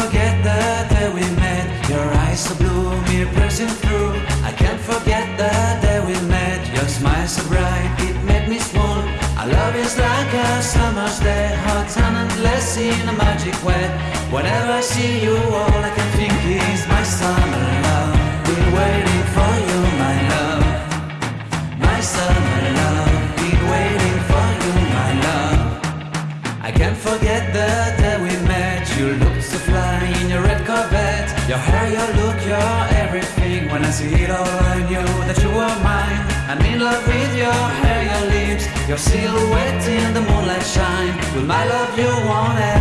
forget the day we met. Your eyes so blue, me piercing through. I can't forget the day we met. Your smile so bright, it made me swoon. Our love is like a summer's day, hot and endless in a magic way. Whenever I see you, all I can think is my summer love. Been waiting for you, my love. My summer love. Everything. When I see it all, I knew that you were mine. I'm in love with your hair, your lips, your silhouette in the moonlight shine. With my love, you won't ever